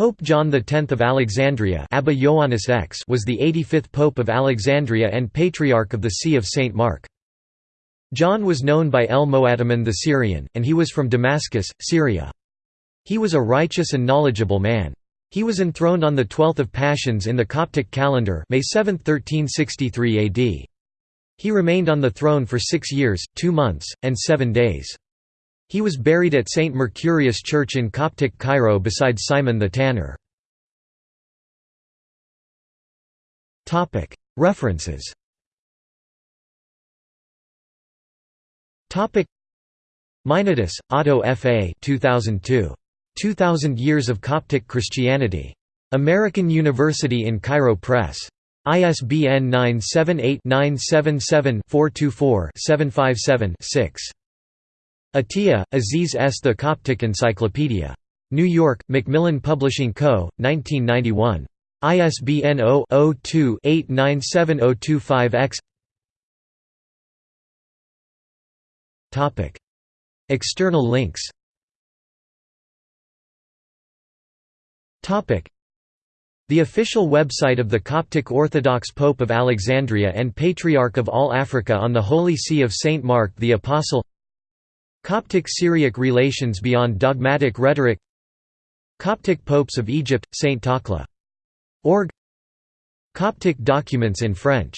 Pope John X of Alexandria Abba Ioannis X was the 85th Pope of Alexandria and Patriarch of the See of St. Mark. John was known by El Moataman the Syrian, and he was from Damascus, Syria. He was a righteous and knowledgeable man. He was enthroned on the 12th of Pashons in the Coptic calendar May 7, 1363 AD. He remained on the throne for six years, two months, and seven days. He was buried at St. Mercurius Church in Coptic Cairo beside Simon the Tanner. References Meinardus, Otto F. A. 2002. 2000 Years of Coptic Christianity. American University in Cairo Press. ISBN 978-977-424-757-6. Atiyah, Aziz S. The Coptic Encyclopedia. New York, Macmillan Publishing Co., 1991. ISBN 0-02-897025-X External links The official website of the Coptic Orthodox Pope of Alexandria and Patriarch of all Africa on the Holy See of Saint Mark the Apostle Coptic-Syriac relations beyond dogmatic rhetoric. Coptic popes of Egypt, Saint Takla. Org. Coptic documents in French